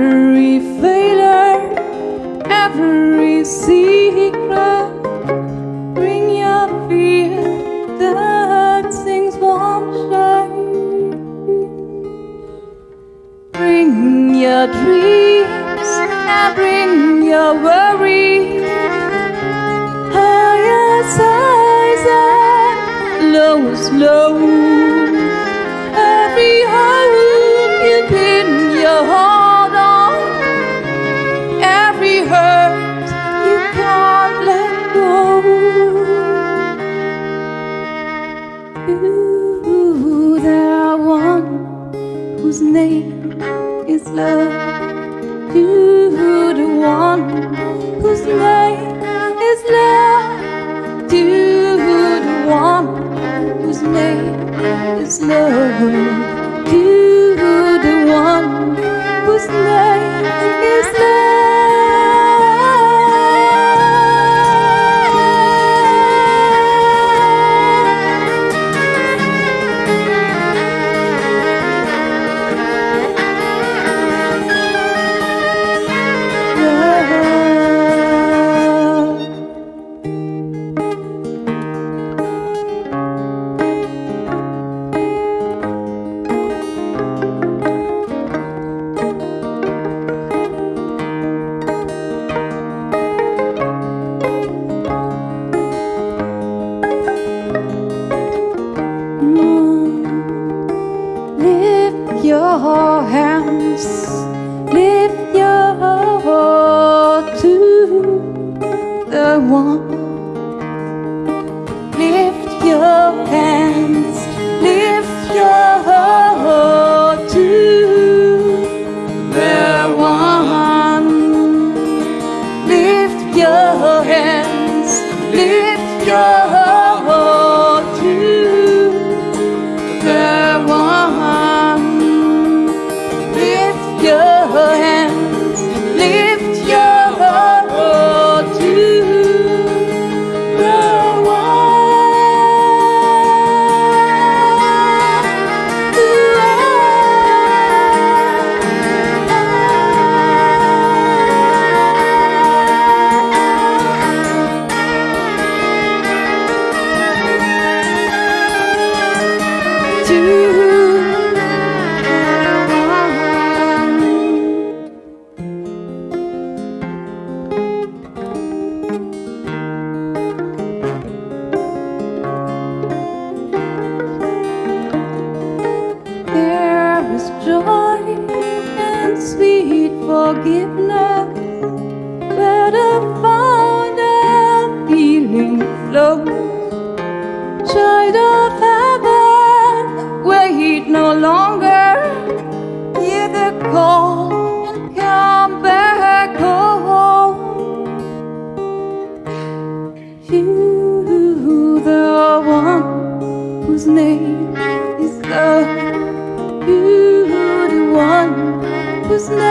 Every failure, every secret Bring your fear that things won't change Bring your dreams and bring your worries Higher sighs and lower slow You, there are one whose name is love. You, the one whose name is love. You, the one whose name is love. You, the one whose name is your hands, lift There is joy and sweet forgiveness where the fountain healing flows. Child of heaven, he'd no longer whose name